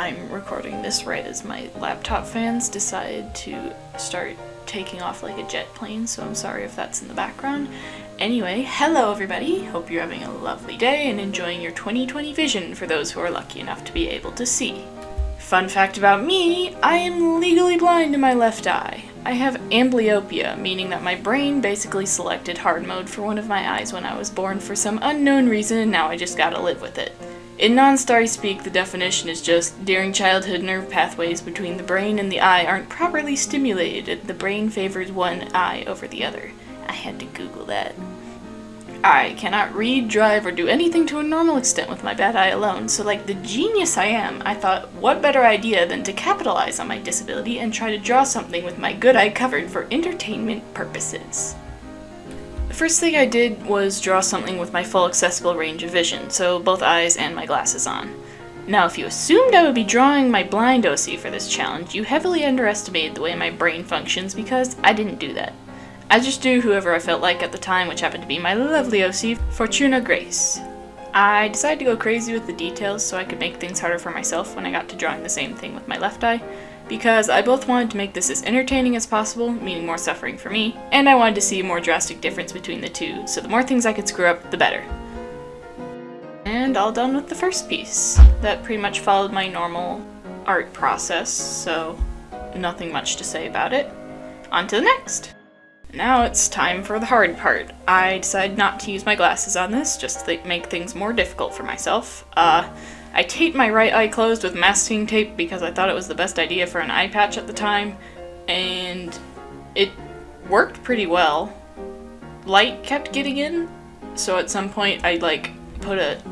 I'm recording this right as my laptop fans decide to start taking off like a jet plane, so I'm sorry if that's in the background. Anyway, hello everybody! Hope you're having a lovely day and enjoying your 2020 vision for those who are lucky enough to be able to see. Fun fact about me, I am legally blind in my left eye. I have amblyopia, meaning that my brain basically selected hard mode for one of my eyes when I was born for some unknown reason and now I just gotta live with it. In non-starry speak, the definition is just, during childhood nerve pathways between the brain and the eye aren't properly stimulated the brain favors one eye over the other. I had to google that. I cannot read, drive, or do anything to a normal extent with my bad eye alone, so like the genius I am, I thought what better idea than to capitalize on my disability and try to draw something with my good eye covered for entertainment purposes. The first thing I did was draw something with my full accessible range of vision, so both eyes and my glasses on. Now if you assumed I would be drawing my blind OC for this challenge, you heavily underestimated the way my brain functions because I didn't do that. I just drew whoever I felt like at the time, which happened to be my lovely OC, Fortuna Grace. I decided to go crazy with the details so I could make things harder for myself when I got to drawing the same thing with my left eye, because I both wanted to make this as entertaining as possible, meaning more suffering for me, and I wanted to see a more drastic difference between the two, so the more things I could screw up, the better. And all done with the first piece. That pretty much followed my normal art process, so nothing much to say about it. On to the next! Now it's time for the hard part. I decided not to use my glasses on this, just to make things more difficult for myself. Uh, I taped my right eye closed with masking tape because I thought it was the best idea for an eye patch at the time, and it worked pretty well. Light kept getting in, so at some point I like put a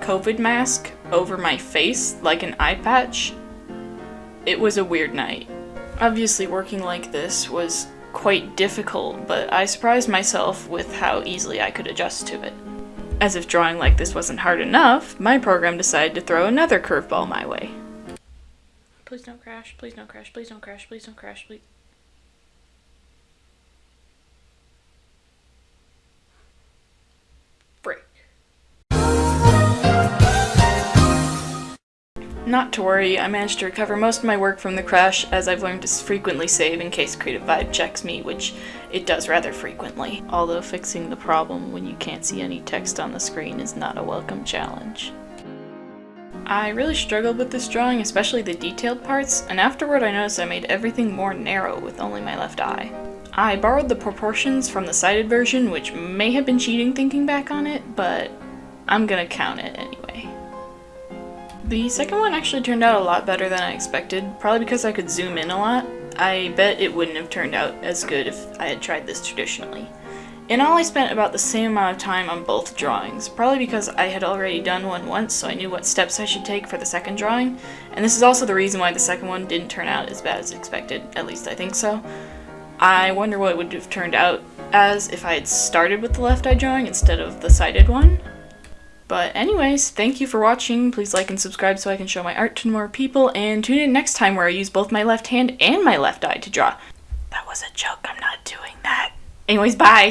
COVID mask over my face like an eye patch. It was a weird night. Obviously working like this was quite difficult, but I surprised myself with how easily I could adjust to it. As if drawing like this wasn't hard enough, my program decided to throw another curveball my way. Please don't crash, please don't crash, please don't crash, please don't crash, please. Not to worry, I managed to recover most of my work from the crash as I've learned to frequently save in case Creative Vibe checks me, which it does rather frequently. Although fixing the problem when you can't see any text on the screen is not a welcome challenge. I really struggled with this drawing, especially the detailed parts, and afterward I noticed I made everything more narrow with only my left eye. I borrowed the proportions from the sighted version, which may have been cheating thinking back on it, but I'm gonna count it anyway. The second one actually turned out a lot better than I expected, probably because I could zoom in a lot. I bet it wouldn't have turned out as good if I had tried this traditionally. In all, I spent about the same amount of time on both drawings, probably because I had already done one once, so I knew what steps I should take for the second drawing, and this is also the reason why the second one didn't turn out as bad as expected, at least I think so. I wonder what it would have turned out as if I had started with the left eye drawing instead of the sighted one. But anyways, thank you for watching. Please like and subscribe so I can show my art to more people, and tune in next time where I use both my left hand and my left eye to draw. That was a joke, I'm not doing that. Anyways, bye!